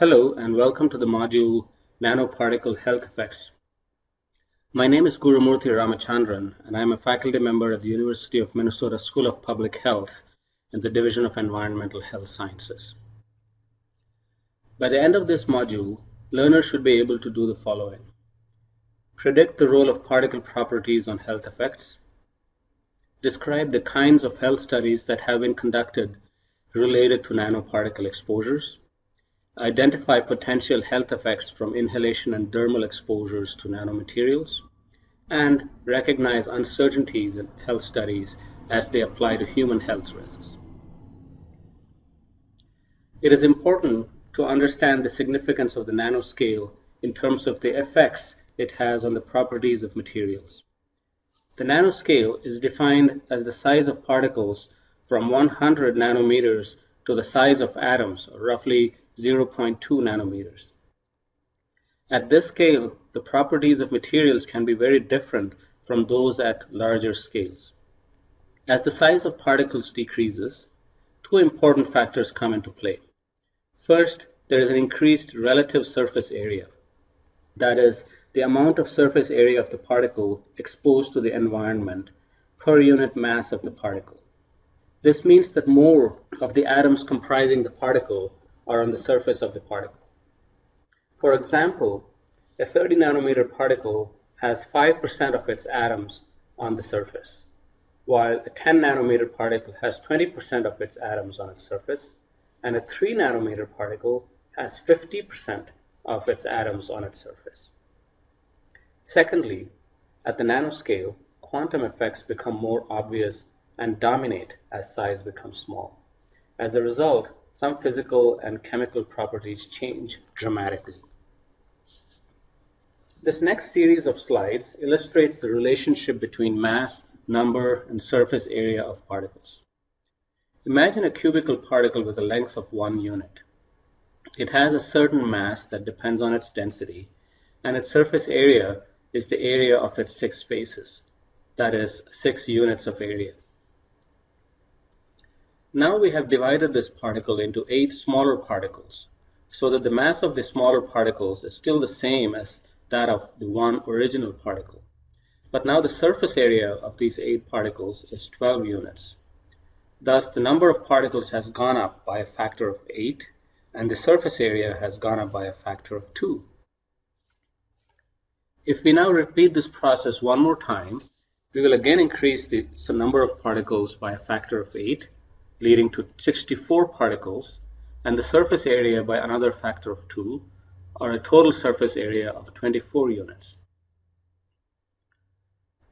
Hello and welcome to the module Nanoparticle Health Effects. My name is Gurumurthy Ramachandran and I am a faculty member at the University of Minnesota School of Public Health in the Division of Environmental Health Sciences. By the end of this module, learners should be able to do the following. Predict the role of particle properties on health effects. Describe the kinds of health studies that have been conducted related to nanoparticle exposures identify potential health effects from inhalation and dermal exposures to nanomaterials, and recognize uncertainties in health studies as they apply to human health risks. It is important to understand the significance of the nanoscale in terms of the effects it has on the properties of materials. The nanoscale is defined as the size of particles from 100 nanometers to the size of atoms, or roughly 0.2 nanometers. At this scale, the properties of materials can be very different from those at larger scales. As the size of particles decreases, two important factors come into play. First, there is an increased relative surface area. That is, the amount of surface area of the particle exposed to the environment per unit mass of the particle. This means that more of the atoms comprising the particle are on the surface of the particle. For example, a 30 nanometer particle has 5% of its atoms on the surface, while a 10 nanometer particle has 20% of its atoms on its surface, and a 3 nanometer particle has 50% of its atoms on its surface. Secondly, at the nanoscale, quantum effects become more obvious and dominate as size becomes small. As a result, some physical and chemical properties change dramatically. This next series of slides illustrates the relationship between mass, number, and surface area of particles. Imagine a cubical particle with a length of one unit. It has a certain mass that depends on its density, and its surface area is the area of its six faces, that is, six units of area. Now we have divided this particle into eight smaller particles so that the mass of the smaller particles is still the same as that of the one original particle. But now the surface area of these eight particles is 12 units. Thus the number of particles has gone up by a factor of 8 and the surface area has gone up by a factor of 2. If we now repeat this process one more time, we will again increase the number of particles by a factor of 8 leading to 64 particles, and the surface area by another factor of 2, or a total surface area of 24 units.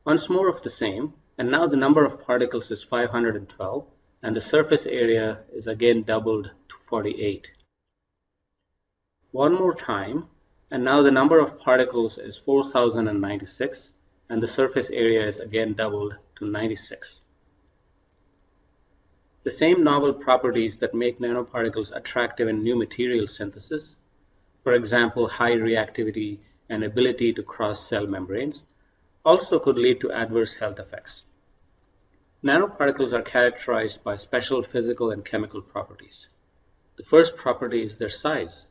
Once more of the same, and now the number of particles is 512, and the surface area is again doubled to 48. One more time, and now the number of particles is 4096, and the surface area is again doubled to 96. The same novel properties that make nanoparticles attractive in new material synthesis, for example high reactivity and ability to cross cell membranes, also could lead to adverse health effects. Nanoparticles are characterized by special physical and chemical properties. The first property is their size.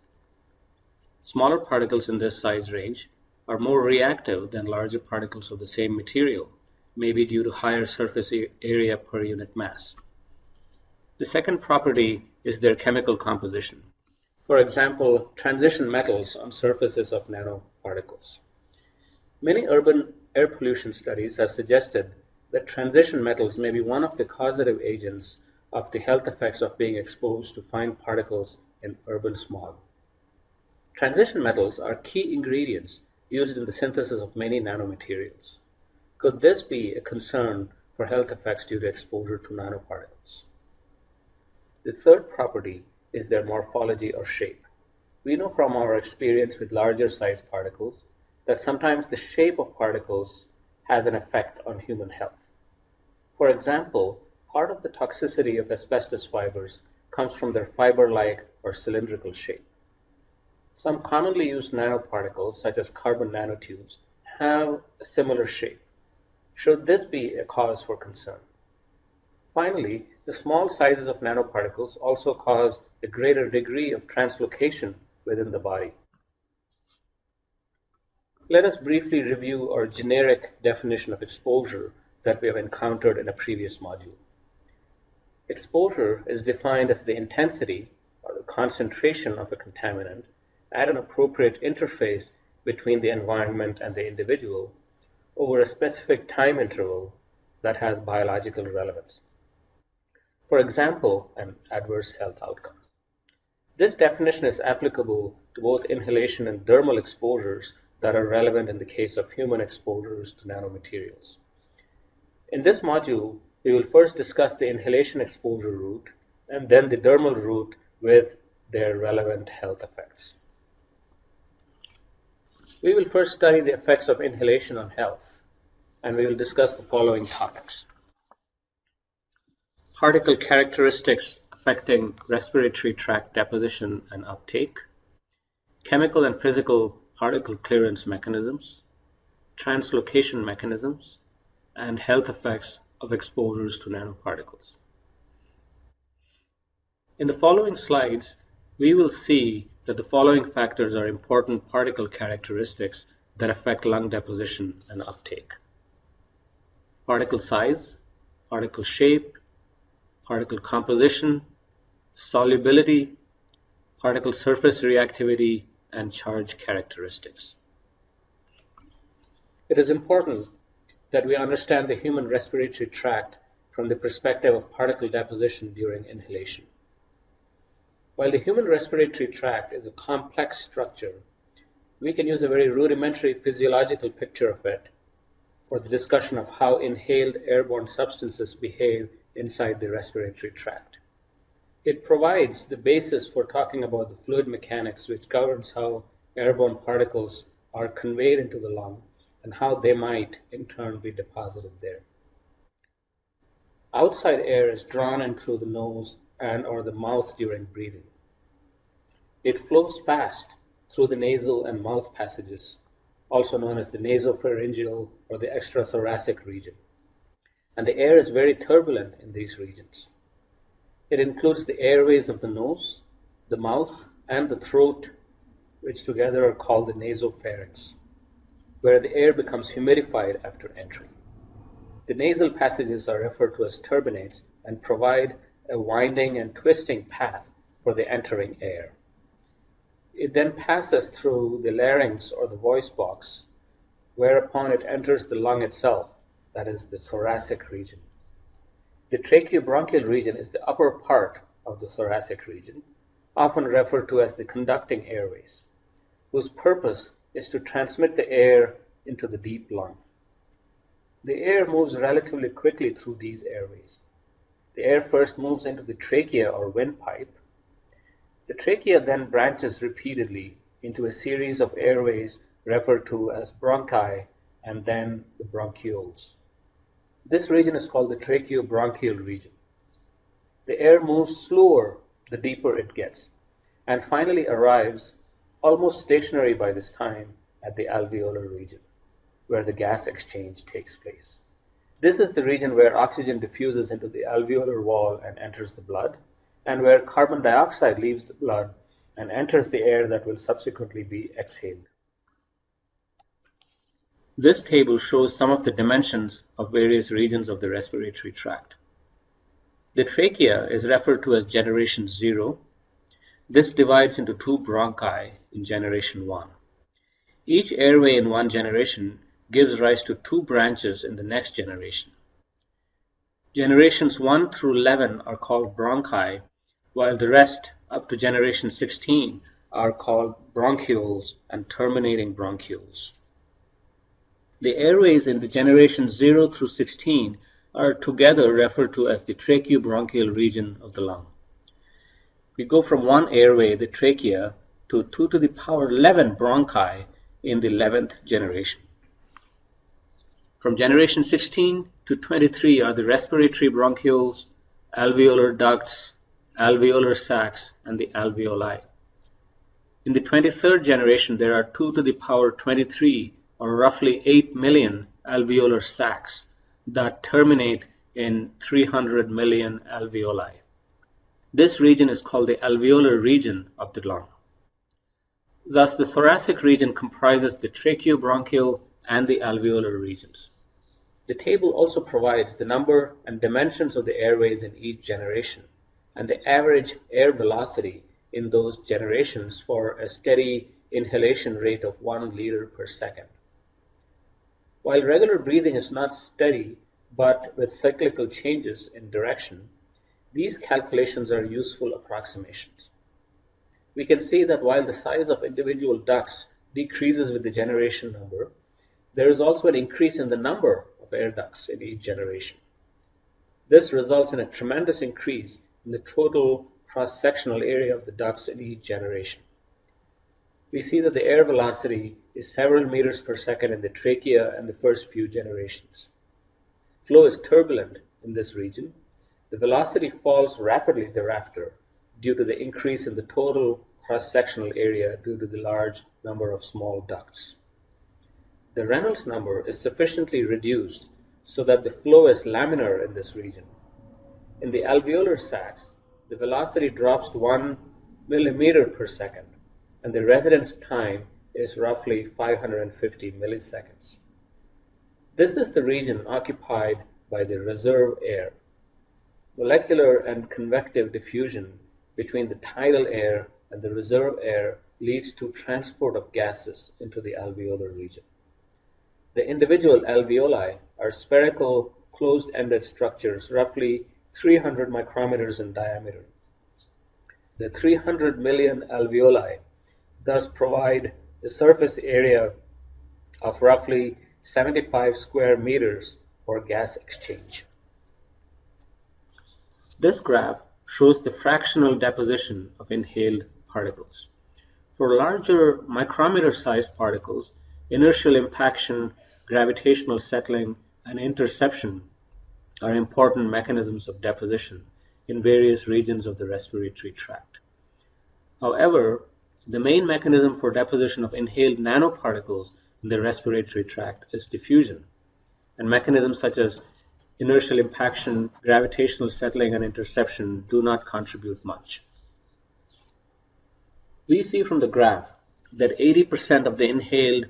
Smaller particles in this size range are more reactive than larger particles of the same material, maybe due to higher surface area per unit mass. The second property is their chemical composition. For example, transition metals on surfaces of nanoparticles. Many urban air pollution studies have suggested that transition metals may be one of the causative agents of the health effects of being exposed to fine particles in urban smog. Transition metals are key ingredients used in the synthesis of many nanomaterials. Could this be a concern for health effects due to exposure to nanoparticles? The third property is their morphology or shape. We know from our experience with larger sized particles that sometimes the shape of particles has an effect on human health. For example, part of the toxicity of asbestos fibers comes from their fiber-like or cylindrical shape. Some commonly used nanoparticles, such as carbon nanotubes, have a similar shape. Should this be a cause for concern? Finally, the small sizes of nanoparticles also cause a greater degree of translocation within the body. Let us briefly review our generic definition of exposure that we have encountered in a previous module. Exposure is defined as the intensity or the concentration of a contaminant at an appropriate interface between the environment and the individual over a specific time interval that has biological relevance. For example, an adverse health outcome. This definition is applicable to both inhalation and dermal exposures that are relevant in the case of human exposures to nanomaterials. In this module, we will first discuss the inhalation exposure route and then the dermal route with their relevant health effects. We will first study the effects of inhalation on health, and we will discuss the following topics. Particle characteristics affecting respiratory tract deposition and uptake, chemical and physical particle clearance mechanisms, translocation mechanisms, and health effects of exposures to nanoparticles. In the following slides, we will see that the following factors are important particle characteristics that affect lung deposition and uptake. Particle size, particle shape, particle composition, solubility, particle surface reactivity, and charge characteristics. It is important that we understand the human respiratory tract from the perspective of particle deposition during inhalation. While the human respiratory tract is a complex structure, we can use a very rudimentary physiological picture of it for the discussion of how inhaled airborne substances behave inside the respiratory tract. It provides the basis for talking about the fluid mechanics which governs how airborne particles are conveyed into the lung and how they might in turn be deposited there. Outside air is drawn in through the nose and or the mouth during breathing. It flows fast through the nasal and mouth passages, also known as the nasopharyngeal or the extrathoracic region. And the air is very turbulent in these regions. It includes the airways of the nose, the mouth, and the throat, which together are called the nasopharynx where the air becomes humidified after entry. The nasal passages are referred to as turbinates and provide a winding and twisting path for the entering air. It then passes through the larynx or the voice box, whereupon it enters the lung itself, that is the thoracic region. The tracheobronchial region is the upper part of the thoracic region, often referred to as the conducting airways, whose purpose is to transmit the air into the deep lung. The air moves relatively quickly through these airways. The air first moves into the trachea or windpipe. The trachea then branches repeatedly into a series of airways referred to as bronchi and then the bronchioles. This region is called the tracheobronchial region. The air moves slower the deeper it gets and finally arrives almost stationary by this time at the alveolar region, where the gas exchange takes place. This is the region where oxygen diffuses into the alveolar wall and enters the blood, and where carbon dioxide leaves the blood and enters the air that will subsequently be exhaled. This table shows some of the dimensions of various regions of the respiratory tract. The trachea is referred to as generation 0 this divides into two bronchi in generation 1. Each airway in one generation gives rise to two branches in the next generation. Generations 1 through 11 are called bronchi, while the rest up to generation 16 are called bronchioles and terminating bronchioles. The airways in the generation 0 through 16 are together referred to as the tracheobronchial region of the lung we go from one airway, the trachea, to 2 to the power 11 bronchi in the 11th generation. From generation 16 to 23 are the respiratory bronchioles, alveolar ducts, alveolar sacs, and the alveoli. In the 23rd generation, there are 2 to the power 23, or roughly 8 million alveolar sacs that terminate in 300 million alveoli. This region is called the alveolar region of the lung. Thus, the thoracic region comprises the tracheobronchial and the alveolar regions. The table also provides the number and dimensions of the airways in each generation and the average air velocity in those generations for a steady inhalation rate of 1 liter per second. While regular breathing is not steady but with cyclical changes in direction, these calculations are useful approximations. We can see that while the size of individual ducts decreases with the generation number, there is also an increase in the number of air ducts in each generation. This results in a tremendous increase in the total cross-sectional area of the ducts in each generation. We see that the air velocity is several meters per second in the trachea and the first few generations. Flow is turbulent in this region. The velocity falls rapidly thereafter due to the increase in the total cross-sectional area due to the large number of small ducts. The Reynolds number is sufficiently reduced so that the flow is laminar in this region. In the alveolar sacs, the velocity drops to 1 millimeter per second, and the residence time is roughly 550 milliseconds. This is the region occupied by the reserve air. Molecular and convective diffusion between the tidal air and the reserve air leads to transport of gases into the alveolar region. The individual alveoli are spherical, closed-ended structures roughly 300 micrometers in diameter. The 300 million alveoli thus provide a surface area of roughly 75 square meters for gas exchange. This graph shows the fractional deposition of inhaled particles. For larger micrometer-sized particles, inertial impaction gravitational settling, and interception are important mechanisms of deposition in various regions of the respiratory tract. However, the main mechanism for deposition of inhaled nanoparticles in the respiratory tract is diffusion, and mechanisms such as inertial impaction, gravitational settling, and interception do not contribute much. We see from the graph that 80% of the inhaled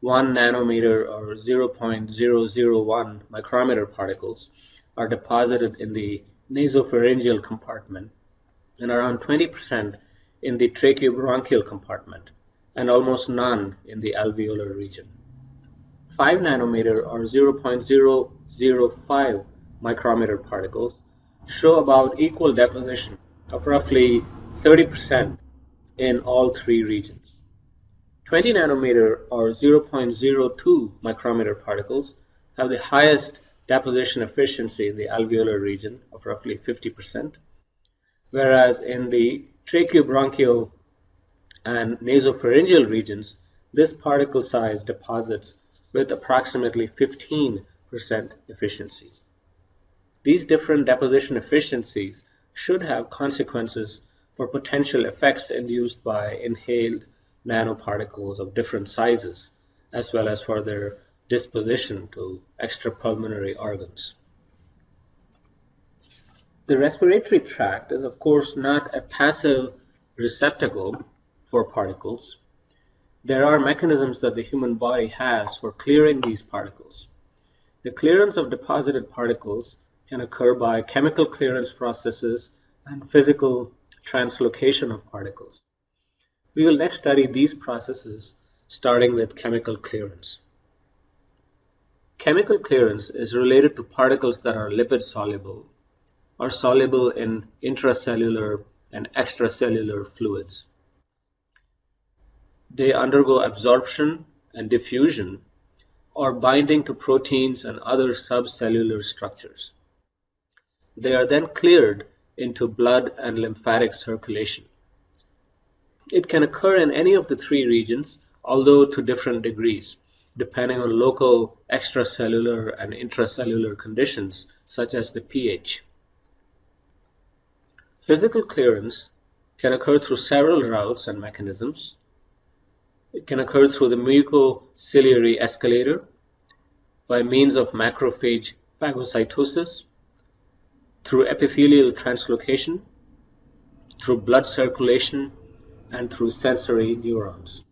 1 nanometer or 0.001 micrometer particles are deposited in the nasopharyngeal compartment and around 20% in the tracheobronchial compartment and almost none in the alveolar region. 5 nanometer or 0.005 micrometer particles show about equal deposition of roughly 30% in all three regions. 20 nanometer or 0.02 micrometer particles have the highest deposition efficiency in the alveolar region of roughly 50%, whereas in the tracheobronchial and nasopharyngeal regions, this particle size deposits with approximately 15% efficiency. These different deposition efficiencies should have consequences for potential effects induced by inhaled nanoparticles of different sizes, as well as for their disposition to extrapulmonary organs. The respiratory tract is of course not a passive receptacle for particles. There are mechanisms that the human body has for clearing these particles. The clearance of deposited particles can occur by chemical clearance processes and physical translocation of particles. We will next study these processes starting with chemical clearance. Chemical clearance is related to particles that are lipid soluble or soluble in intracellular and extracellular fluids. They undergo absorption and diffusion or binding to proteins and other subcellular structures. They are then cleared into blood and lymphatic circulation. It can occur in any of the three regions, although to different degrees, depending on local extracellular and intracellular conditions, such as the pH. Physical clearance can occur through several routes and mechanisms. It can occur through the mucociliary escalator, by means of macrophage phagocytosis, through epithelial translocation, through blood circulation, and through sensory neurons.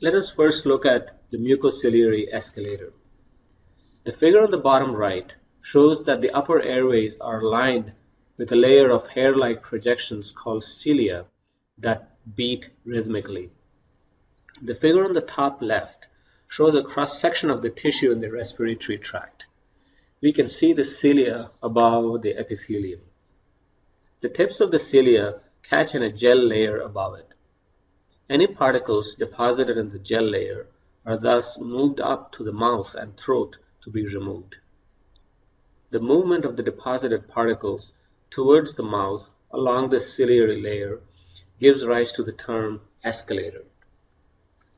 Let us first look at the mucociliary escalator. The figure on the bottom right shows that the upper airways are lined with a layer of hair-like projections called cilia that beat rhythmically. The figure on the top left shows a cross-section of the tissue in the respiratory tract. We can see the cilia above the epithelium. The tips of the cilia catch in a gel layer above it. Any particles deposited in the gel layer are thus moved up to the mouth and throat to be removed. The movement of the deposited particles towards the mouth along the ciliary layer gives rise to the term escalator.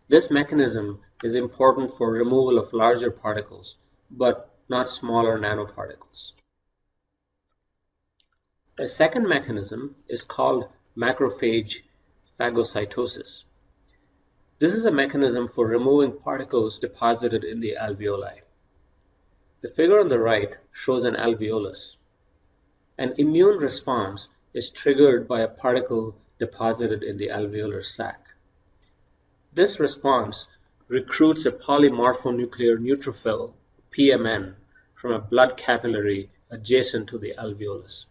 This mechanism is important for removal of larger particles, but not smaller nanoparticles. A second mechanism is called macrophage phagocytosis. This is a mechanism for removing particles deposited in the alveoli. The figure on the right shows an alveolus. An immune response is triggered by a particle deposited in the alveolar sac. This response recruits a polymorphonuclear neutrophil, PMN, from a blood capillary adjacent to the alveolus.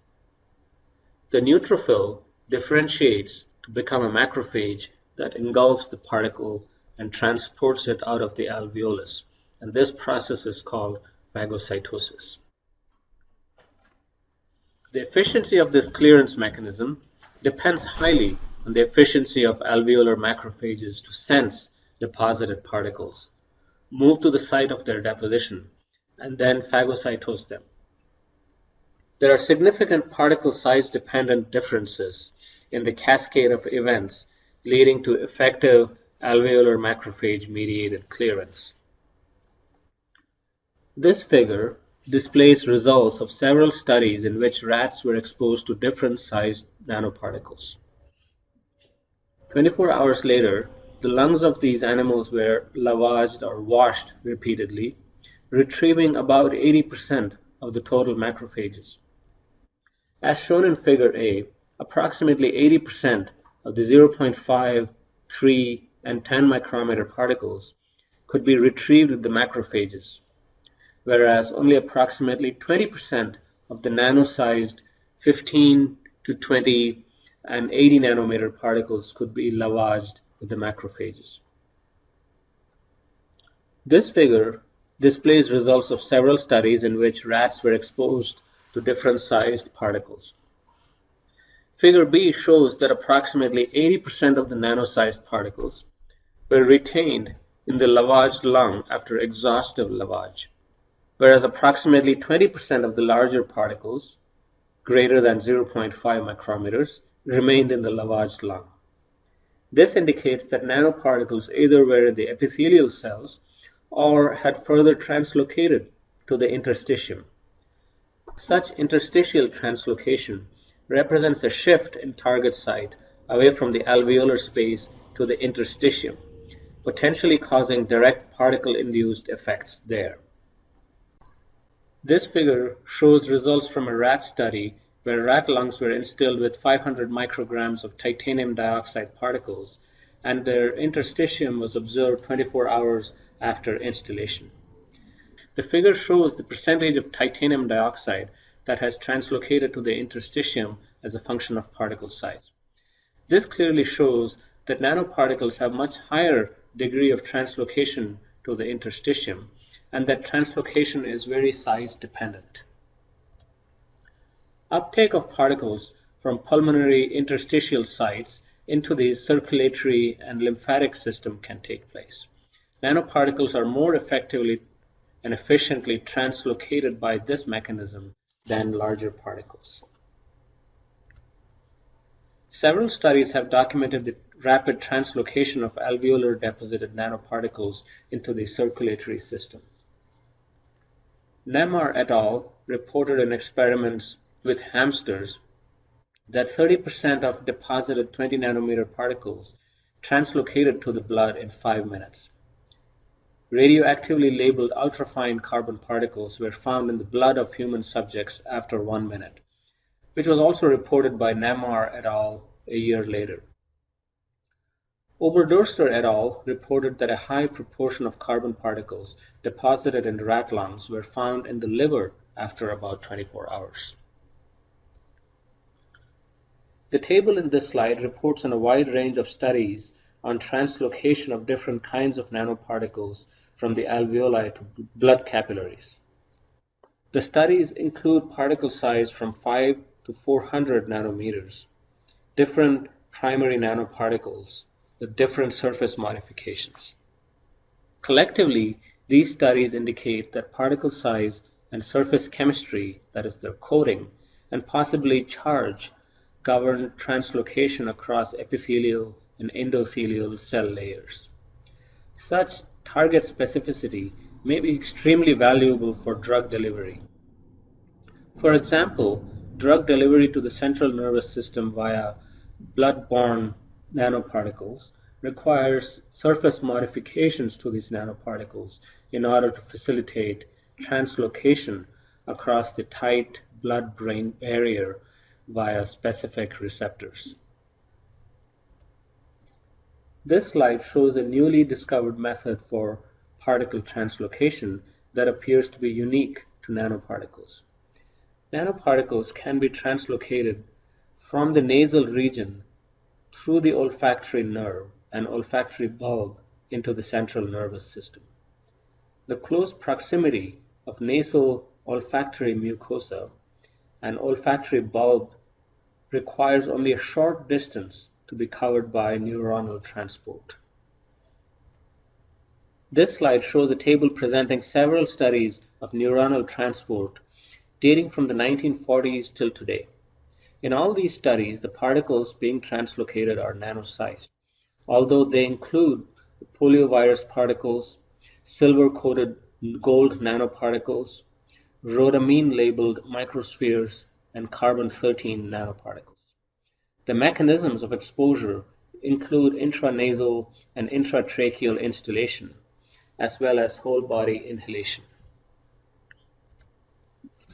The neutrophil differentiates to become a macrophage that engulfs the particle and transports it out of the alveolus, and this process is called phagocytosis. The efficiency of this clearance mechanism depends highly on the efficiency of alveolar macrophages to sense deposited particles, move to the site of their deposition, and then phagocytose them. There are significant particle size dependent differences in the cascade of events leading to effective alveolar macrophage mediated clearance. This figure displays results of several studies in which rats were exposed to different sized nanoparticles. 24 hours later, the lungs of these animals were lavaged or washed repeatedly, retrieving about 80% of the total macrophages. As shown in figure A, approximately 80% of the 0.5, 3, and 10 micrometer particles could be retrieved with the macrophages whereas only approximately 20% of the nano-sized 15 to 20 and 80 nanometer particles could be lavaged with the macrophages. This figure displays results of several studies in which rats were exposed to different sized particles. Figure B shows that approximately 80% of the nano-sized particles were retained in the lavaged lung after exhaustive lavage whereas approximately 20% of the larger particles, greater than 0.5 micrometers, remained in the lavaged lung. This indicates that nanoparticles either were in the epithelial cells or had further translocated to the interstitium. Such interstitial translocation represents a shift in target site away from the alveolar space to the interstitium, potentially causing direct particle-induced effects there. This figure shows results from a rat study where rat lungs were instilled with 500 micrograms of titanium dioxide particles and their interstitium was observed 24 hours after instillation. The figure shows the percentage of titanium dioxide that has translocated to the interstitium as a function of particle size. This clearly shows that nanoparticles have much higher degree of translocation to the interstitium and that translocation is very size dependent. Uptake of particles from pulmonary interstitial sites into the circulatory and lymphatic system can take place. Nanoparticles are more effectively and efficiently translocated by this mechanism than larger particles. Several studies have documented the rapid translocation of alveolar deposited nanoparticles into the circulatory system. Nemmar et al. reported in experiments with hamsters that 30% of deposited 20 nanometer particles translocated to the blood in 5 minutes. Radioactively labeled ultrafine carbon particles were found in the blood of human subjects after 1 minute. which was also reported by Namar et al. a year later. Oberdörster et al. reported that a high proportion of carbon particles deposited in rat lungs were found in the liver after about 24 hours. The table in this slide reports on a wide range of studies on translocation of different kinds of nanoparticles from the alveoli to blood capillaries. The studies include particle size from 5 to 400 nanometers, different primary nanoparticles with different surface modifications. Collectively, these studies indicate that particle size and surface chemistry, that is their coating, and possibly charge govern translocation across epithelial and endothelial cell layers. Such target specificity may be extremely valuable for drug delivery. For example, drug delivery to the central nervous system via blood-borne nanoparticles requires surface modifications to these nanoparticles in order to facilitate translocation across the tight blood-brain barrier via specific receptors. This slide shows a newly discovered method for particle translocation that appears to be unique to nanoparticles. Nanoparticles can be translocated from the nasal region through the olfactory nerve and olfactory bulb into the central nervous system. The close proximity of nasal olfactory mucosa and olfactory bulb requires only a short distance to be covered by neuronal transport. This slide shows a table presenting several studies of neuronal transport dating from the 1940s till today. In all these studies, the particles being translocated are nano-sized, although they include the poliovirus particles, silver-coated gold nanoparticles, rhodamine-labeled microspheres, and carbon-13 nanoparticles. The mechanisms of exposure include intranasal and intratracheal instillation, as well as whole-body inhalation.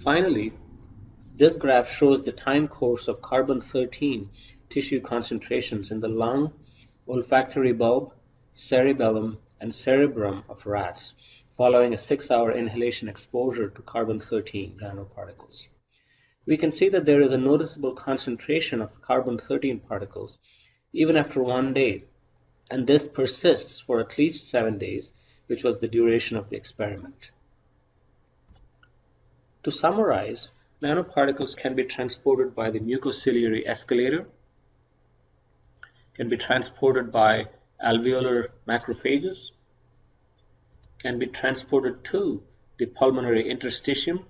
Finally, this graph shows the time course of carbon-13 tissue concentrations in the lung, olfactory bulb, cerebellum, and cerebrum of rats following a six-hour inhalation exposure to carbon-13 nanoparticles. We can see that there is a noticeable concentration of carbon-13 particles even after one day, and this persists for at least seven days, which was the duration of the experiment. To summarize, nanoparticles can be transported by the mucociliary escalator, can be transported by alveolar macrophages, can be transported to the pulmonary interstitium.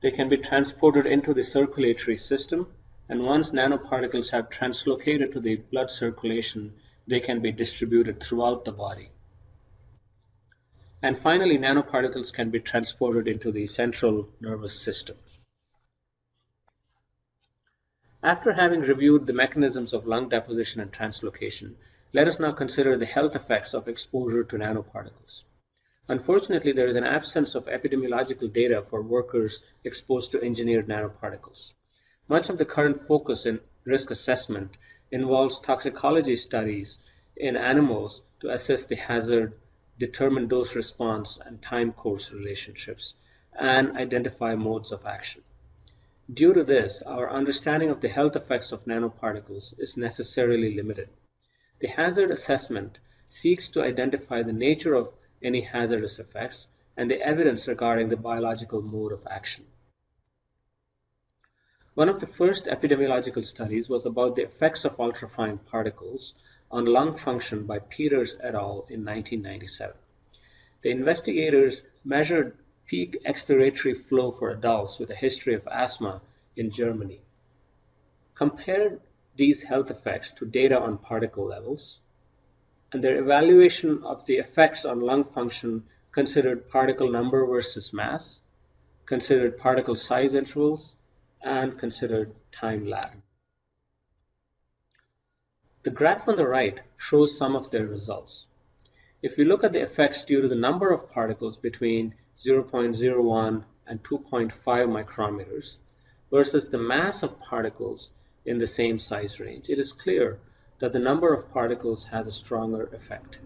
They can be transported into the circulatory system, and once nanoparticles have translocated to the blood circulation, they can be distributed throughout the body. And finally, nanoparticles can be transported into the central nervous system. After having reviewed the mechanisms of lung deposition and translocation, let us now consider the health effects of exposure to nanoparticles. Unfortunately, there is an absence of epidemiological data for workers exposed to engineered nanoparticles. Much of the current focus in risk assessment involves toxicology studies in animals to assess the hazard, determine dose response and time course relationships, and identify modes of action. Due to this, our understanding of the health effects of nanoparticles is necessarily limited. The hazard assessment seeks to identify the nature of any hazardous effects and the evidence regarding the biological mode of action. One of the first epidemiological studies was about the effects of ultrafine particles on lung function by Peters et al. in 1997. The investigators measured peak expiratory flow for adults with a history of asthma in Germany. Compared these health effects to data on particle levels, and their evaluation of the effects on lung function considered particle number versus mass, considered particle size intervals, and considered time lag. The graph on the right shows some of their results. If we look at the effects due to the number of particles between 0.01 and 2.5 micrometers, versus the mass of particles in the same size range, it is clear that the number of particles has a stronger effect.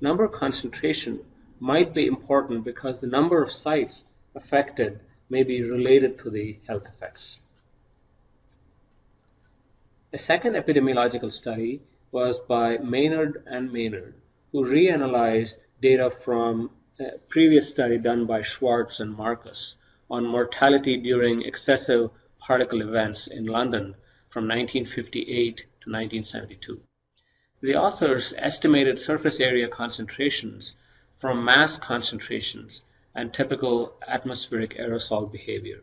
Number concentration might be important because the number of sites affected may be related to the health effects. A second epidemiological study was by Maynard and Maynard, who reanalyzed data from a previous study done by Schwartz and Marcus on mortality during excessive particle events in London from 1958 to 1972. The authors estimated surface area concentrations from mass concentrations and typical atmospheric aerosol behavior.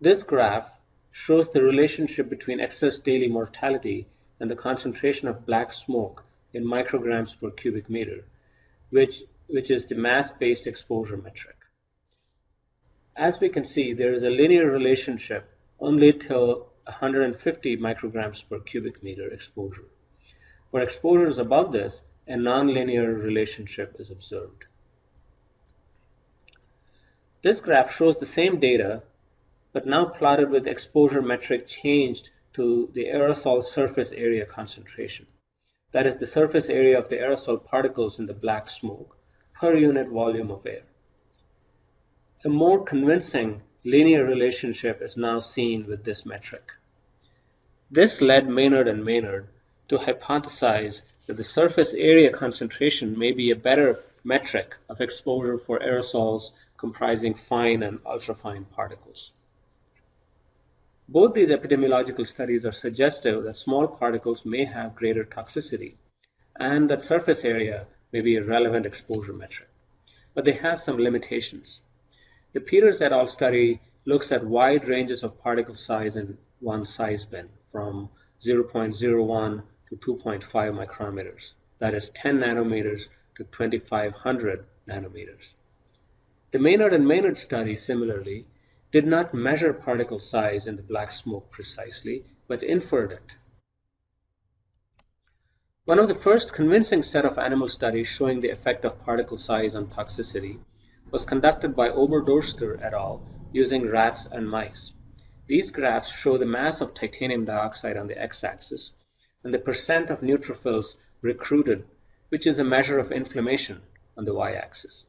This graph shows the relationship between excess daily mortality and the concentration of black smoke in micrograms per cubic meter, which, which is the mass-based exposure metric. As we can see, there is a linear relationship only till 150 micrograms per cubic meter exposure. For exposures above this, a nonlinear relationship is observed. This graph shows the same data but now plotted with exposure metric changed to the aerosol surface area concentration. That is the surface area of the aerosol particles in the black smoke per unit volume of air. A more convincing linear relationship is now seen with this metric. This led Maynard and Maynard to hypothesize that the surface area concentration may be a better metric of exposure for aerosols comprising fine and ultrafine particles. Both these epidemiological studies are suggestive that small particles may have greater toxicity and that surface area may be a relevant exposure metric. But they have some limitations. The Peters et al. study looks at wide ranges of particle size in one size bin from 0.01 to 2.5 micrometers, that is 10 nanometers to 2500 nanometers. The Maynard and Maynard study similarly did not measure particle size in the black smoke precisely, but inferred it. One of the first convincing set of animal studies showing the effect of particle size on toxicity was conducted by Oberdorster et al. using rats and mice. These graphs show the mass of titanium dioxide on the x-axis and the percent of neutrophils recruited, which is a measure of inflammation on the y-axis.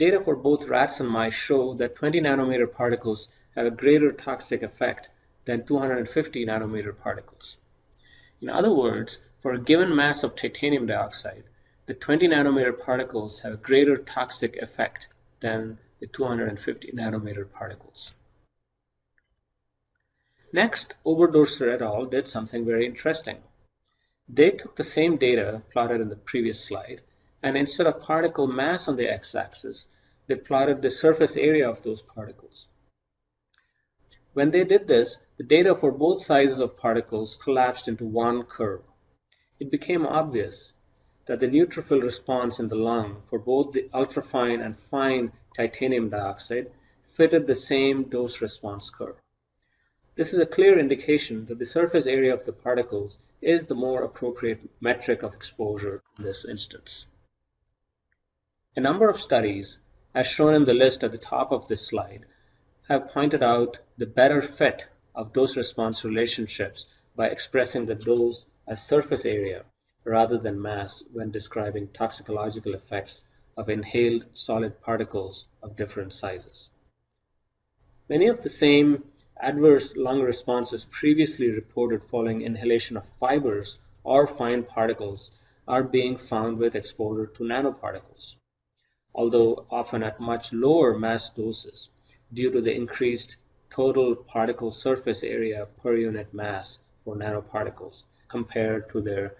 Data for both rats and mice show that 20 nanometer particles have a greater toxic effect than 250 nanometer particles. In other words, for a given mass of titanium dioxide, the 20 nanometer particles have a greater toxic effect than the 250 nanometer particles. Next, Oberdorster et al. did something very interesting. They took the same data plotted in the previous slide and instead of particle mass on the x-axis, they plotted the surface area of those particles. When they did this, the data for both sizes of particles collapsed into one curve. It became obvious that the neutrophil response in the lung for both the ultrafine and fine titanium dioxide fitted the same dose response curve. This is a clear indication that the surface area of the particles is the more appropriate metric of exposure in this instance. A number of studies, as shown in the list at the top of this slide, have pointed out the better fit of dose-response relationships by expressing the dose as surface area rather than mass when describing toxicological effects of inhaled solid particles of different sizes. Many of the same adverse lung responses previously reported following inhalation of fibers or fine particles are being found with exposure to nanoparticles although often at much lower mass doses due to the increased total particle surface area per unit mass for nanoparticles compared to their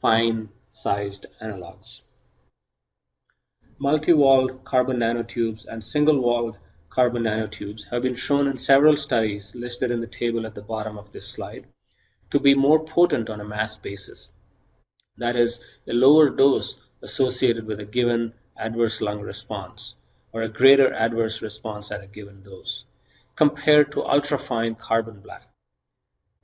fine-sized analogs. Multi-walled carbon nanotubes and single-walled carbon nanotubes have been shown in several studies listed in the table at the bottom of this slide to be more potent on a mass basis. That is, a lower dose associated with a given adverse lung response or a greater adverse response at a given dose compared to ultrafine carbon black.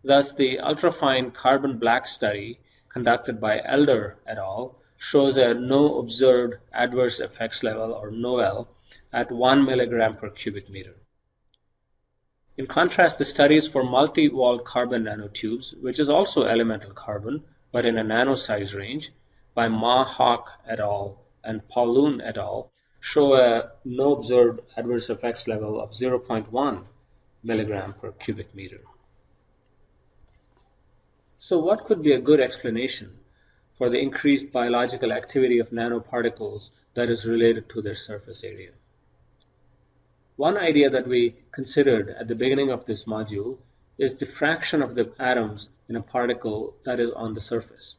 Thus, the ultrafine carbon black study conducted by Elder et al. shows a no observed adverse effects level or NOEL at 1 milligram per cubic meter. In contrast, the studies for multi-walled carbon nanotubes, which is also elemental carbon, but in a nano size range, by Ma Hock et al. And Pauloon et al., show a no observed adverse effects level of 0.1 milligram per cubic meter. So what could be a good explanation for the increased biological activity of nanoparticles that is related to their surface area? One idea that we considered at the beginning of this module is the fraction of the atoms in a particle that is on the surface.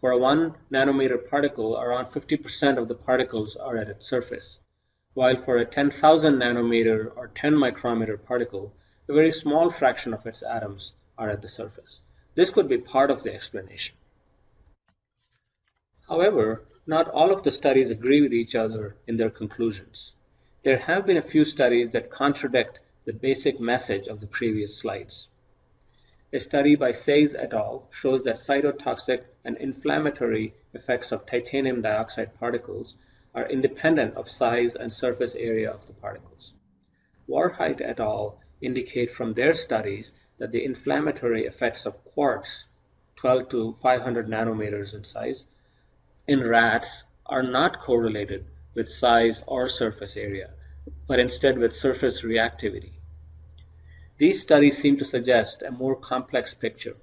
For a 1 nanometer particle, around 50% of the particles are at its surface, while for a 10,000 nanometer or 10 micrometer particle, a very small fraction of its atoms are at the surface. This could be part of the explanation. However, not all of the studies agree with each other in their conclusions. There have been a few studies that contradict the basic message of the previous slides. A study by Sayes et al. shows that cytotoxic and inflammatory effects of titanium dioxide particles are independent of size and surface area of the particles. Warheit et al. indicate from their studies that the inflammatory effects of quartz, 12 to 500 nanometers in size, in rats are not correlated with size or surface area, but instead with surface reactivity. These studies seem to suggest a more complex picture,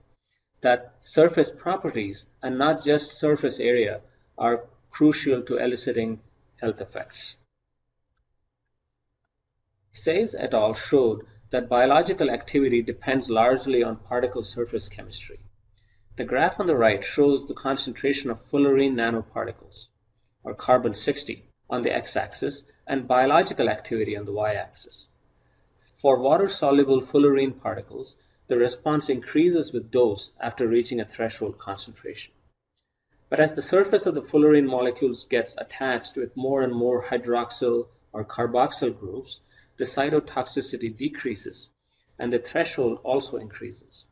that surface properties and not just surface area are crucial to eliciting health effects. Sayes et al. showed that biological activity depends largely on particle surface chemistry. The graph on the right shows the concentration of fullerene nanoparticles, or carbon-60, on the x-axis and biological activity on the y-axis. For water-soluble fullerene particles, the response increases with dose after reaching a threshold concentration. But as the surface of the fullerene molecules gets attached with more and more hydroxyl or carboxyl groups, the cytotoxicity decreases and the threshold also increases.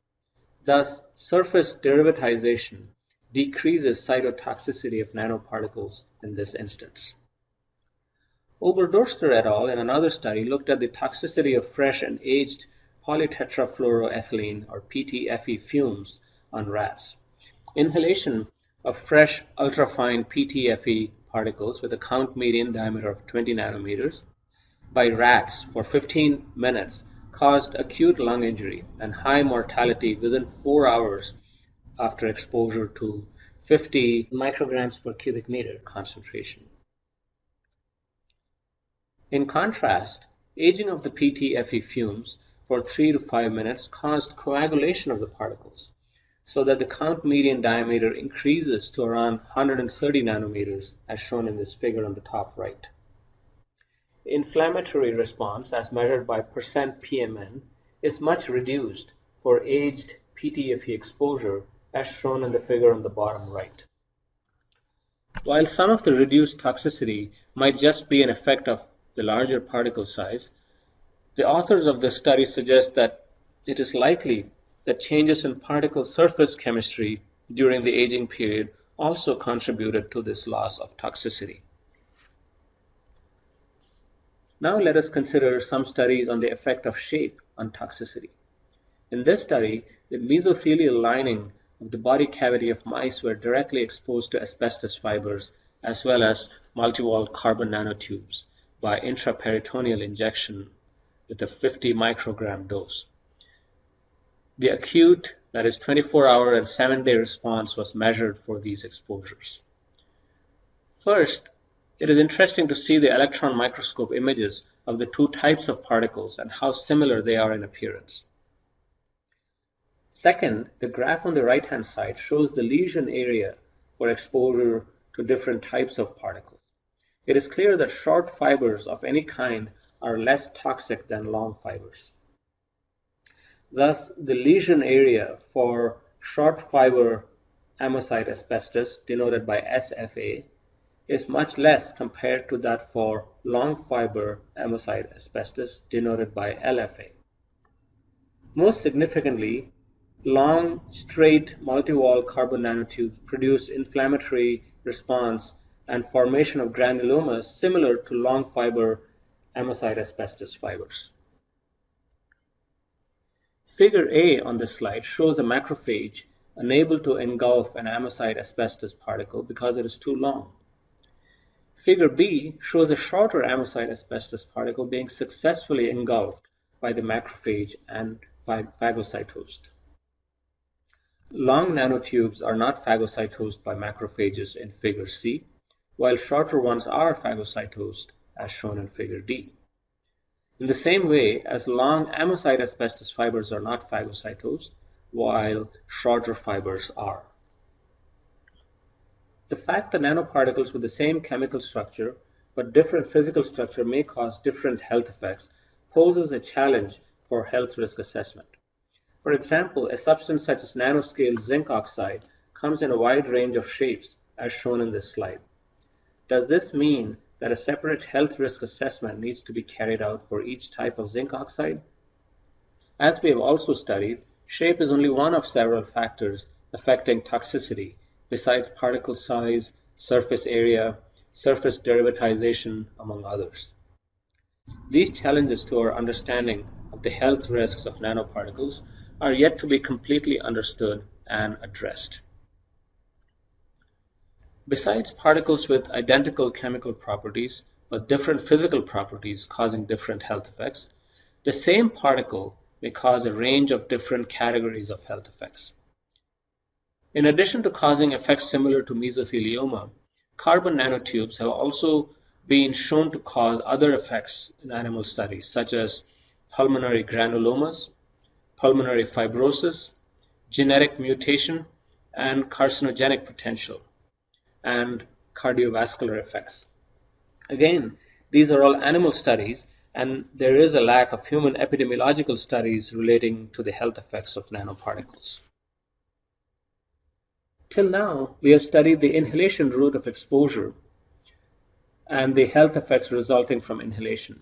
Thus, surface derivatization decreases cytotoxicity of nanoparticles in this instance. Oberdorster et al. in another study looked at the toxicity of fresh and aged polytetrafluoroethylene or PTFE fumes on rats. Inhalation of fresh ultrafine PTFE particles with a count median diameter of 20 nanometers by rats for 15 minutes caused acute lung injury and high mortality within 4 hours after exposure to 50 micrograms per cubic meter concentration. In contrast, aging of the PTFE fumes for 3 to 5 minutes caused coagulation of the particles, so that the count median diameter increases to around 130 nanometers as shown in this figure on the top right. Inflammatory response as measured by percent PMN is much reduced for aged PTFE exposure as shown in the figure on the bottom right. While some of the reduced toxicity might just be an effect of the larger particle size, the authors of this study suggest that it is likely that changes in particle surface chemistry during the aging period also contributed to this loss of toxicity. Now let us consider some studies on the effect of shape on toxicity. In this study, the mesothelial lining of the body cavity of mice were directly exposed to asbestos fibers as well as multi-walled carbon nanotubes by intraperitoneal injection with a 50 microgram dose. The acute, that is 24 hour and 7 day response was measured for these exposures. First, it is interesting to see the electron microscope images of the two types of particles and how similar they are in appearance. Second, the graph on the right hand side shows the lesion area for exposure to different types of particles. It is clear that short fibers of any kind are less toxic than long fibers. Thus, the lesion area for short fiber amosite asbestos, denoted by SFA, is much less compared to that for long fiber amosite asbestos, denoted by LFA. Most significantly, long, straight, multi-wall carbon nanotubes produce inflammatory response and formation of granulomas similar to long fiber amosite asbestos fibers. Figure A on this slide shows a macrophage unable to engulf an amosite asbestos particle because it is too long. Figure B shows a shorter amosite asbestos particle being successfully engulfed by the macrophage and phagocytosed. Long nanotubes are not phagocytosed by macrophages in figure C, while shorter ones are phagocytosed as shown in figure D. In the same way as long amosite asbestos fibers are not phagocytosed, while shorter fibers are. The fact that nanoparticles with the same chemical structure but different physical structure may cause different health effects poses a challenge for health risk assessment. For example, a substance such as nanoscale zinc oxide comes in a wide range of shapes as shown in this slide. Does this mean that a separate health risk assessment needs to be carried out for each type of zinc oxide? As we have also studied, shape is only one of several factors affecting toxicity besides particle size, surface area, surface derivatization, among others. These challenges to our understanding of the health risks of nanoparticles are yet to be completely understood and addressed. Besides particles with identical chemical properties but different physical properties causing different health effects, the same particle may cause a range of different categories of health effects. In addition to causing effects similar to mesothelioma, carbon nanotubes have also been shown to cause other effects in animal studies, such as pulmonary granulomas, pulmonary fibrosis, genetic mutation, and carcinogenic potential and cardiovascular effects. Again, these are all animal studies, and there is a lack of human epidemiological studies relating to the health effects of nanoparticles. Till now, we have studied the inhalation route of exposure and the health effects resulting from inhalation.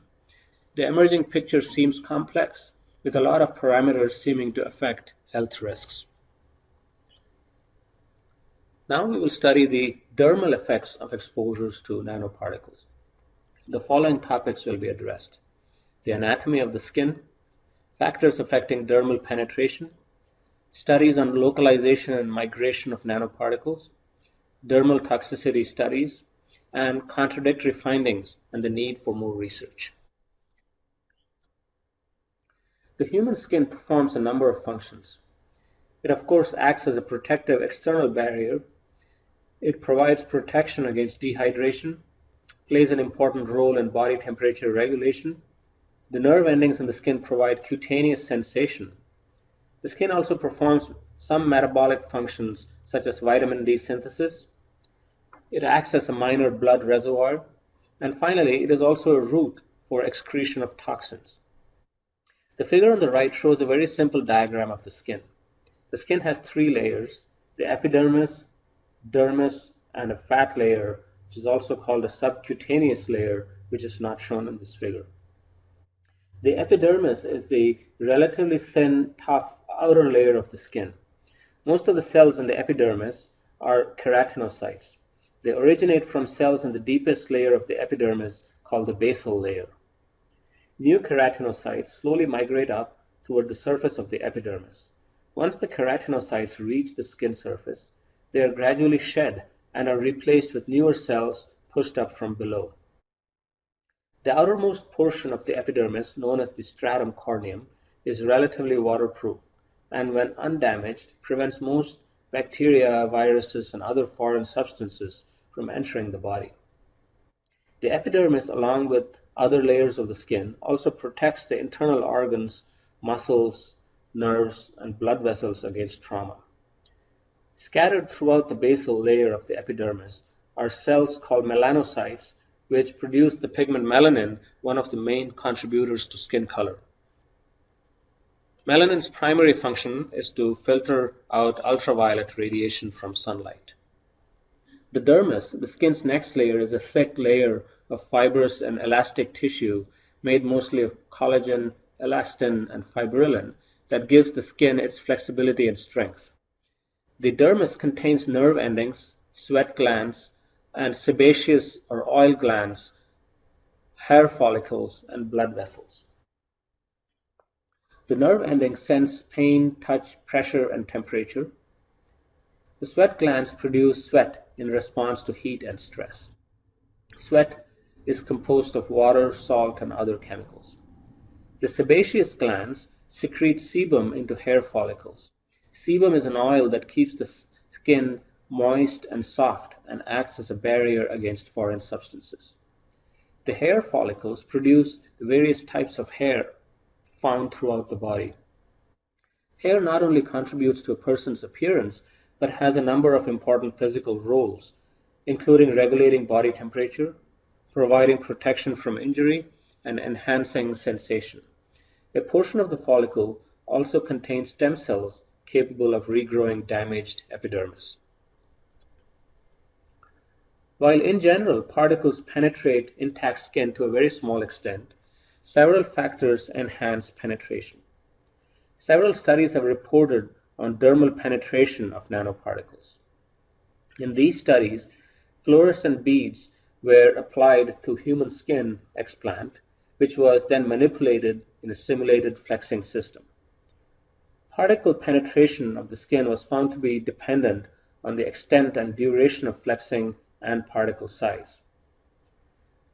The emerging picture seems complex, with a lot of parameters seeming to affect health risks. Now we will study the dermal effects of exposures to nanoparticles. The following topics will be addressed. The anatomy of the skin, factors affecting dermal penetration, studies on localization and migration of nanoparticles, dermal toxicity studies, and contradictory findings and the need for more research. The human skin performs a number of functions. It of course acts as a protective external barrier it provides protection against dehydration, plays an important role in body temperature regulation. The nerve endings in the skin provide cutaneous sensation. The skin also performs some metabolic functions such as vitamin D synthesis. It acts as a minor blood reservoir. And finally, it is also a route for excretion of toxins. The figure on the right shows a very simple diagram of the skin. The skin has three layers, the epidermis, dermis, and a fat layer, which is also called a subcutaneous layer, which is not shown in this figure. The epidermis is the relatively thin, tough outer layer of the skin. Most of the cells in the epidermis are keratinocytes. They originate from cells in the deepest layer of the epidermis called the basal layer. New keratinocytes slowly migrate up toward the surface of the epidermis. Once the keratinocytes reach the skin surface, they are gradually shed and are replaced with newer cells pushed up from below. The outermost portion of the epidermis, known as the stratum corneum, is relatively waterproof and when undamaged prevents most bacteria, viruses, and other foreign substances from entering the body. The epidermis, along with other layers of the skin, also protects the internal organs, muscles, nerves, and blood vessels against trauma. Scattered throughout the basal layer of the epidermis are cells called melanocytes, which produce the pigment melanin, one of the main contributors to skin color. Melanin's primary function is to filter out ultraviolet radiation from sunlight. The dermis, the skin's next layer, is a thick layer of fibrous and elastic tissue made mostly of collagen, elastin, and fibrillin that gives the skin its flexibility and strength. The dermis contains nerve endings, sweat glands, and sebaceous or oil glands, hair follicles, and blood vessels. The nerve endings sense pain, touch, pressure, and temperature. The sweat glands produce sweat in response to heat and stress. Sweat is composed of water, salt, and other chemicals. The sebaceous glands secrete sebum into hair follicles. Sebum is an oil that keeps the skin moist and soft and acts as a barrier against foreign substances. The hair follicles produce the various types of hair found throughout the body. Hair not only contributes to a person's appearance, but has a number of important physical roles, including regulating body temperature, providing protection from injury, and enhancing sensation. A portion of the follicle also contains stem cells capable of regrowing damaged epidermis. While in general particles penetrate intact skin to a very small extent, several factors enhance penetration. Several studies have reported on dermal penetration of nanoparticles. In these studies, fluorescent beads were applied to human skin explant, which was then manipulated in a simulated flexing system. Particle penetration of the skin was found to be dependent on the extent and duration of flexing and particle size.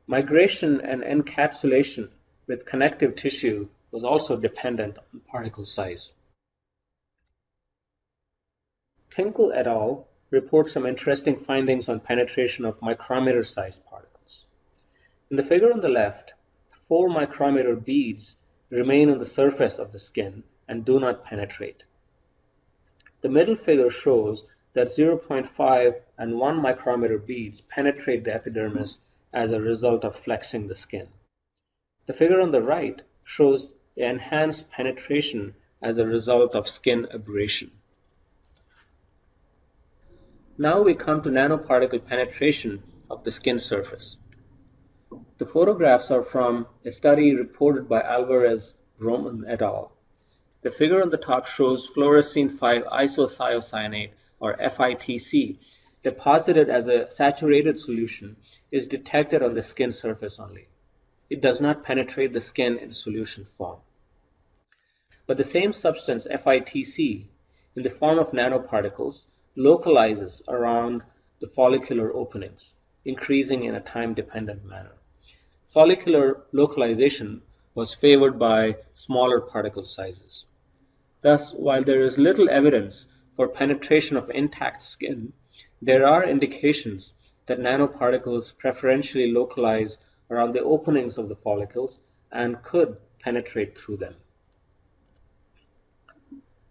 Migration and encapsulation with connective tissue was also dependent on particle size. Tinkle et al. report some interesting findings on penetration of micrometer-sized particles. In the figure on the left, four micrometer beads remain on the surface of the skin and do not penetrate. The middle figure shows that 0.5 and 1 micrometer beads penetrate the epidermis as a result of flexing the skin. The figure on the right shows enhanced penetration as a result of skin abrasion. Now we come to nanoparticle penetration of the skin surface. The photographs are from a study reported by Alvarez Roman et al. The figure on the top shows fluorescein 5 isothiocyanate or FITC deposited as a saturated solution is detected on the skin surface only. It does not penetrate the skin in solution form. But the same substance FITC in the form of nanoparticles localizes around the follicular openings, increasing in a time-dependent manner. Follicular localization was favored by smaller particle sizes. Thus, while there is little evidence for penetration of intact skin, there are indications that nanoparticles preferentially localize around the openings of the follicles and could penetrate through them.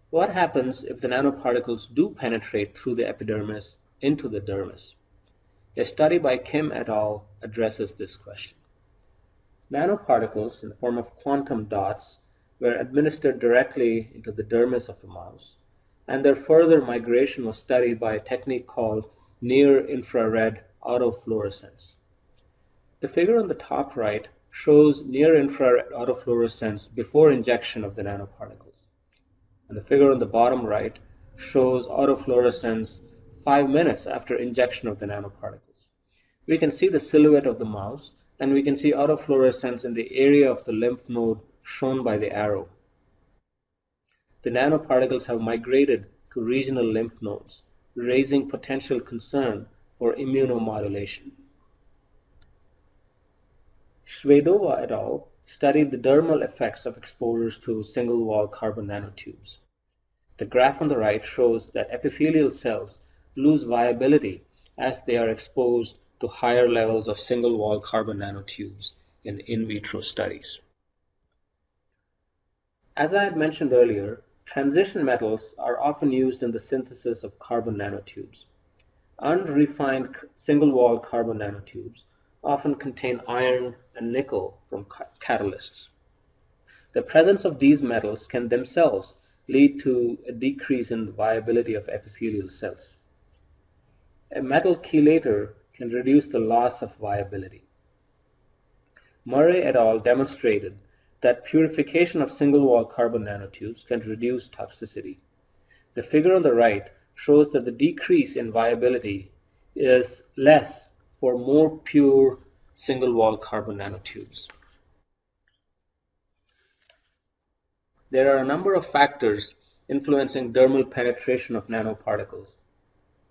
What happens if the nanoparticles do penetrate through the epidermis into the dermis? A study by Kim et al. addresses this question. Nanoparticles in the form of quantum dots were administered directly into the dermis of a mouse, and their further migration was studied by a technique called near-infrared autofluorescence. The figure on the top right shows near-infrared autofluorescence before injection of the nanoparticles and the figure on the bottom right shows autofluorescence five minutes after injection of the nanoparticles. We can see the silhouette of the mouse and we can see autofluorescence in the area of the lymph node shown by the arrow. The nanoparticles have migrated to regional lymph nodes, raising potential concern for immunomodulation. Shvedova et al studied the dermal effects of exposures to single-wall carbon nanotubes. The graph on the right shows that epithelial cells lose viability as they are exposed to higher levels of single-wall carbon nanotubes in in vitro studies. As I had mentioned earlier, transition metals are often used in the synthesis of carbon nanotubes. Unrefined single-wall carbon nanotubes often contain iron and nickel from catalysts. The presence of these metals can themselves lead to a decrease in the viability of epithelial cells. A metal chelator can reduce the loss of viability. Murray et al. demonstrated that purification of single-wall carbon nanotubes can reduce toxicity. The figure on the right shows that the decrease in viability is less for more pure single-wall carbon nanotubes. There are a number of factors influencing dermal penetration of nanoparticles,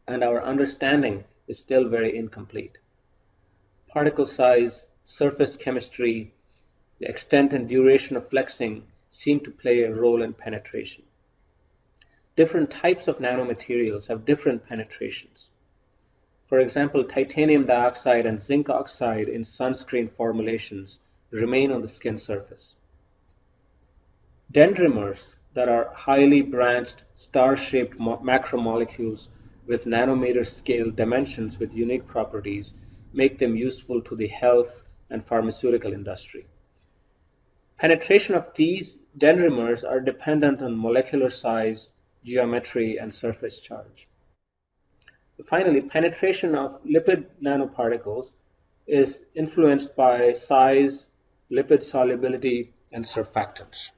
and our understanding is still very incomplete. Particle size, surface chemistry, the extent and duration of flexing seem to play a role in penetration. Different types of nanomaterials have different penetrations. For example, titanium dioxide and zinc oxide in sunscreen formulations remain on the skin surface. Dendrimers that are highly branched, star-shaped macromolecules with nanometer scale dimensions with unique properties make them useful to the health and pharmaceutical industry. Penetration of these dendrimers are dependent on molecular size, geometry, and surface charge. Finally, penetration of lipid nanoparticles is influenced by size, lipid solubility, and surfactants.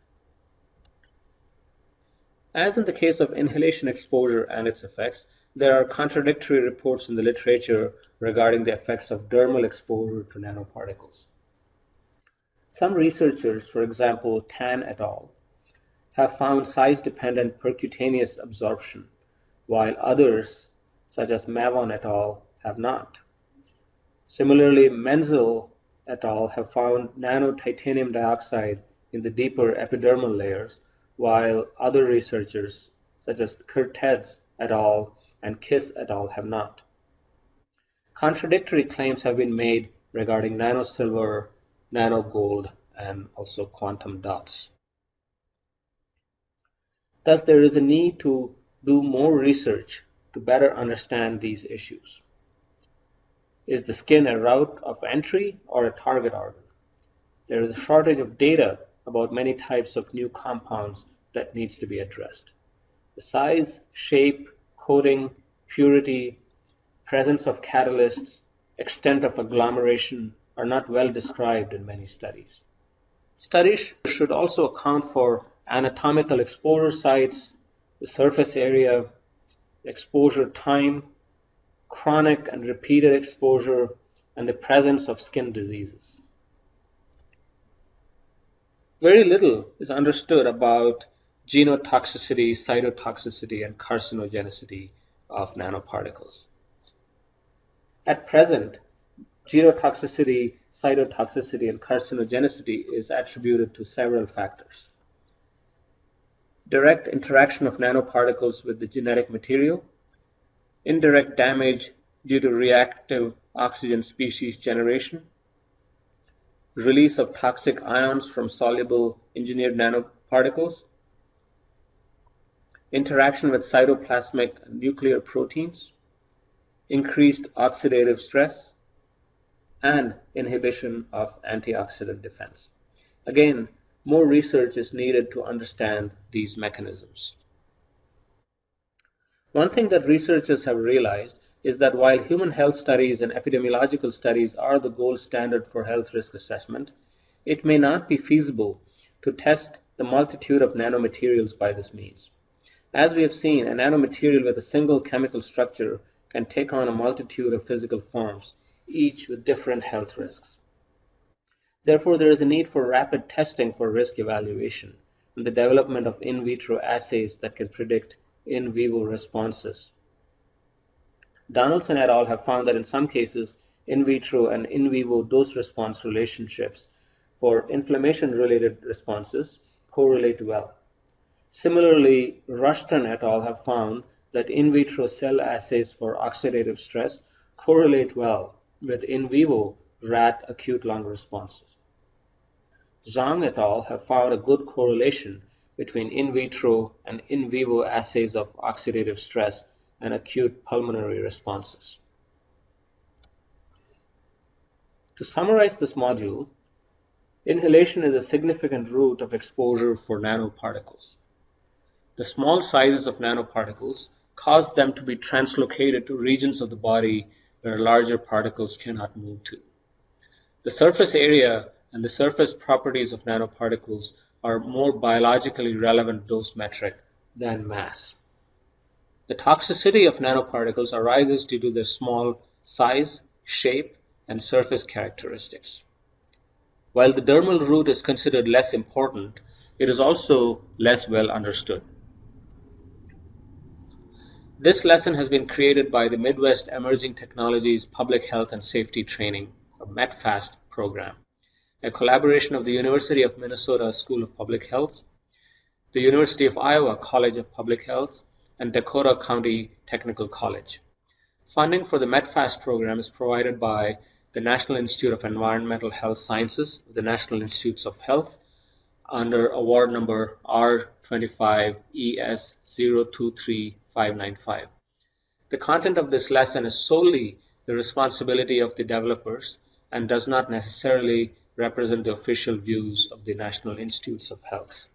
As in the case of inhalation exposure and its effects, there are contradictory reports in the literature regarding the effects of dermal exposure to nanoparticles. Some researchers, for example Tan et al., have found size-dependent percutaneous absorption, while others, such as Mavon et al., have not. Similarly, Menzel et al. have found nano-titanium dioxide in the deeper epidermal layers, while other researchers, such as Kertész et al. and Kiss et al. have not. Contradictory claims have been made regarding nanosilver nano gold, and also quantum dots. Thus, there is a need to do more research to better understand these issues. Is the skin a route of entry or a target organ? There is a shortage of data about many types of new compounds that needs to be addressed. The size, shape, coating, purity, presence of catalysts, extent of agglomeration, are not well described in many studies. Studies should also account for anatomical exposure sites, the surface area, exposure time, chronic and repeated exposure, and the presence of skin diseases. Very little is understood about genotoxicity, cytotoxicity, and carcinogenicity of nanoparticles. At present, Genotoxicity, cytotoxicity, and carcinogenicity is attributed to several factors. Direct interaction of nanoparticles with the genetic material, indirect damage due to reactive oxygen species generation, release of toxic ions from soluble engineered nanoparticles, interaction with cytoplasmic nuclear proteins, increased oxidative stress, and inhibition of antioxidant defense. Again, more research is needed to understand these mechanisms. One thing that researchers have realized is that while human health studies and epidemiological studies are the gold standard for health risk assessment, it may not be feasible to test the multitude of nanomaterials by this means. As we have seen, a nanomaterial with a single chemical structure can take on a multitude of physical forms, each with different health risks. Therefore, there is a need for rapid testing for risk evaluation and the development of in vitro assays that can predict in vivo responses. Donaldson et al. have found that in some cases, in vitro and in vivo dose-response relationships for inflammation-related responses correlate well. Similarly, Rushton et al. have found that in vitro cell assays for oxidative stress correlate well with in vivo rat acute lung responses. Zhang et al. have found a good correlation between in vitro and in vivo assays of oxidative stress and acute pulmonary responses. To summarize this module, inhalation is a significant route of exposure for nanoparticles. The small sizes of nanoparticles cause them to be translocated to regions of the body where larger particles cannot move to. The surface area and the surface properties of nanoparticles are more biologically relevant dose metric than mass. The toxicity of nanoparticles arises due to their small size, shape, and surface characteristics. While the dermal route is considered less important, It is also less well understood. This lesson has been created by the Midwest Emerging Technologies Public Health and Safety Training, a METPHAST program, a collaboration of the University of Minnesota School of Public Health, the University of Iowa College of Public Health, and Dakota County Technical College. Funding for the METPHAST program is provided by the National Institute of Environmental Health Sciences, the National Institutes of Health, under award number R25ES023595. The content of this lesson is solely the responsibility of the developers and does not necessarily represent the official views of the National Institutes of Health.